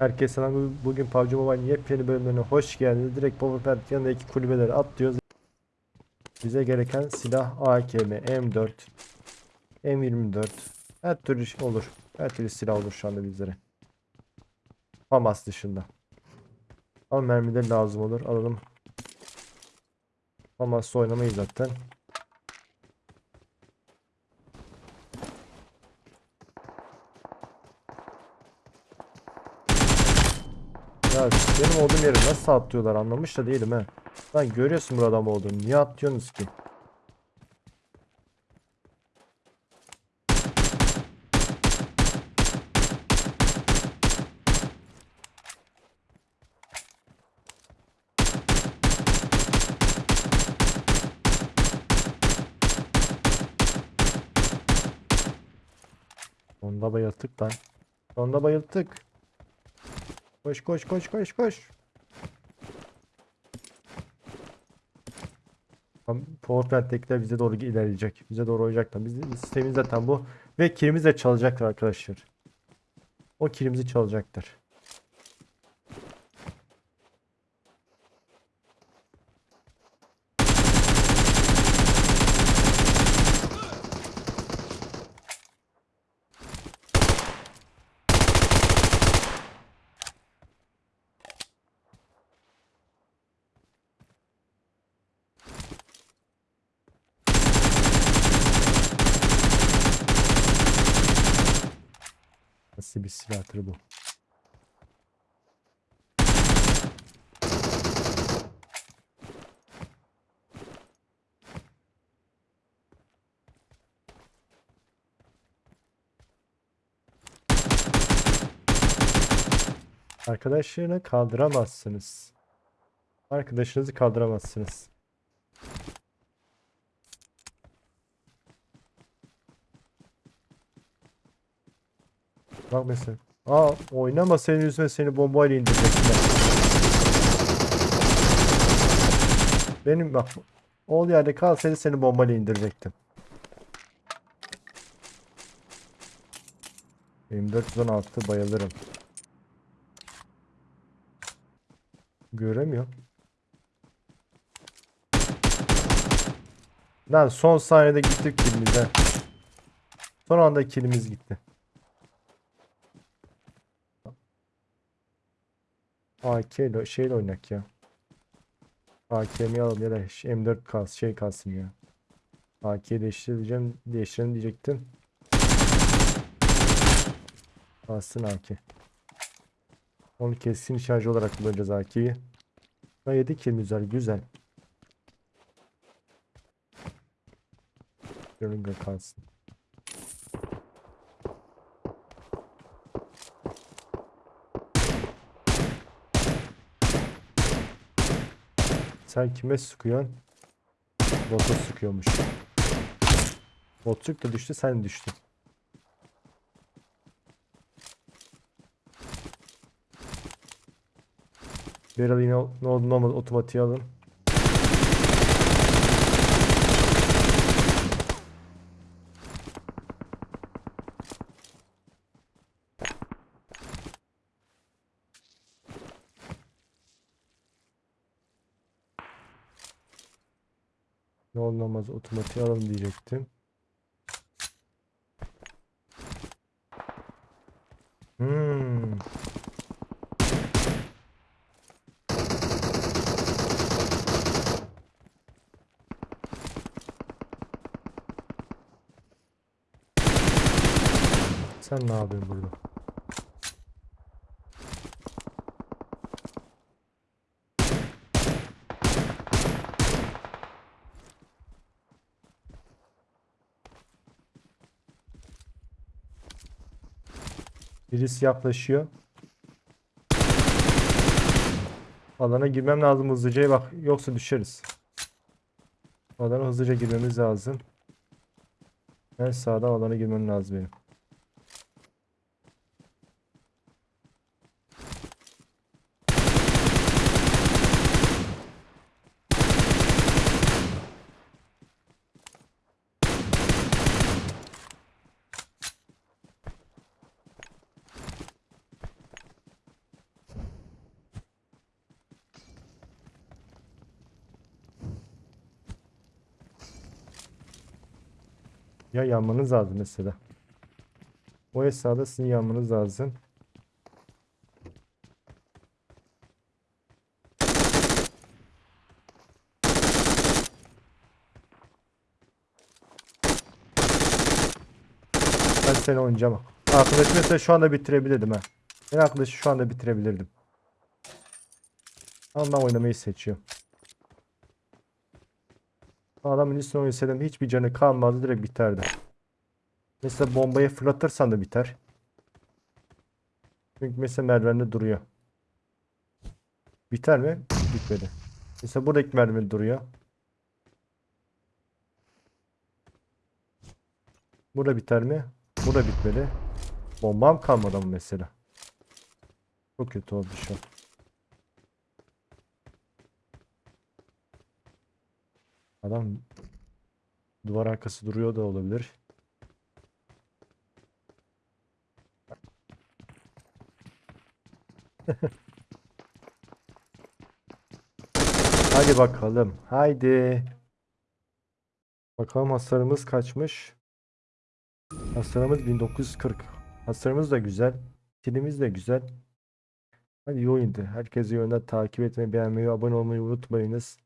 Herkese selam. Bugün PUBG Mobile yepyeni bölümlerine hoş geldiniz. Direkt Power Plant yanındaki kulübeleri atlıyoruz. Bize gereken silah AKM, M4, M24. Her türlü şey olur. Her türlü silah olur şu anda bizlere. FAMAS dışında. Ama mermiler lazım olur. Alalım. FAMAS'ta oynamayız zaten. Ya benim olduğum yere nasıl atlıyorlar anlamış da değilim he. Lan görüyorsun burada adam olduğunu. Niye atlıyorsunuz ki? Sonda bayılttık lan. Sonda bayılttık. Koş koş koş koş koş. Tam Fortnite'dekiler bize doğru ilerleyecek. Bize doğru oynayacaklar. Bizim sistemimiz zaten bu. Ve kilimizi de çalacaklar arkadaşlar. O kilimizi çalacaklar. Nasıl bir silahtır bu? Arkadaşlarını kaldıramazsınız. Arkadaşınızı kaldıramazsınız. Bak mesela. Aa oynama senin yüzüne seni bombayla indirecekler. Benim bak ol yerde kalsaydı seni bombayla indirecektim. Benim 416 bayılırım. Göremiyorum. Lan son saniyede gittik kilimize. Son anda kilimiz gitti. AK ile şeyle oynak ya. AK'mi alalım ya da M4 kas şey kalsın ya. AK'yi değiştireceğim. Değiştirelim diyecektim. Kalsın AK. Onu keskin şarjı olarak kullanacağız AK'yi. Ha 7 kilimiz var güzel. Görünge kalsın. Sen kime sıkıyorsun? Bota sıkıyormuş. Botluk da düştü sen düştün. Beral yine ne oldu ne olmadı otomatiğe alın. Ne olmaz otomatiğe alalım diyecektim. Hmm. Sen ne yapıyorsun burada? Birisi yaklaşıyor. Alana girmem lazım hızlıca bak yoksa düşeriz. Alana hızlıca girmemiz lazım. En sağdan alana girmem lazım benim. Ya yanmanız lazım mesela. O esnada sizin yanmanız lazım. Ben seni oynayacağım. Arkadaş mesela şu anda bitirebilirdim ha. Ben arkadaşı şu anda bitirebilirdim. Ama ben oynamayı seçiyorum. Adamın üstüne oynasaydım hiçbir canı kalmadı direkt biterdi. Mesela bombayı fırlatırsan da biter. Çünkü mesela merdivende duruyor. Biter mi? Bitmedi. Mesela buradaki merdiven duruyor. Burada biter mi? Burada bitmedi. Bombam kalmadı ama mesela. Çok kötü oldu şu an. Adam duvar arkası duruyor da olabilir. Hadi bakalım. Haydi. Bakalım hasarımız kaçmış. Hasarımız 1940. Hasarımız da güzel. Kilimiz de güzel. Hadi iyi oyundu. Herkese yönden takip etmeyi, beğenmeyi, abone olmayı unutmayınız.